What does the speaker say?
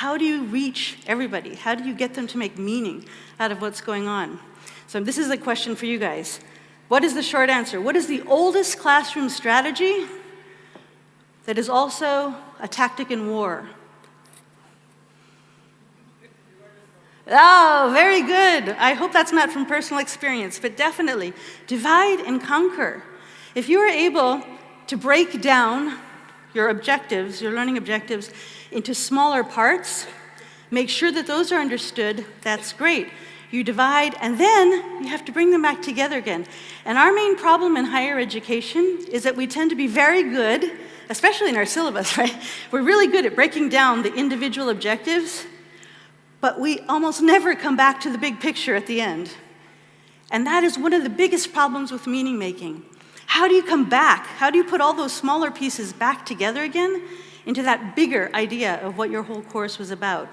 how do you reach everybody? How do you get them to make meaning out of what's going on? So this is a question for you guys. What is the short answer? What is the oldest classroom strategy that is also a tactic in war? Oh, very good. I hope that's not from personal experience, but definitely. Divide and conquer. If you are able to break down your objectives, your learning objectives, into smaller parts, make sure that those are understood, that's great. You divide, and then you have to bring them back together again. And our main problem in higher education is that we tend to be very good, especially in our syllabus, right? We're really good at breaking down the individual objectives, but we almost never come back to the big picture at the end. And that is one of the biggest problems with meaning making. How do you come back? How do you put all those smaller pieces back together again into that bigger idea of what your whole course was about?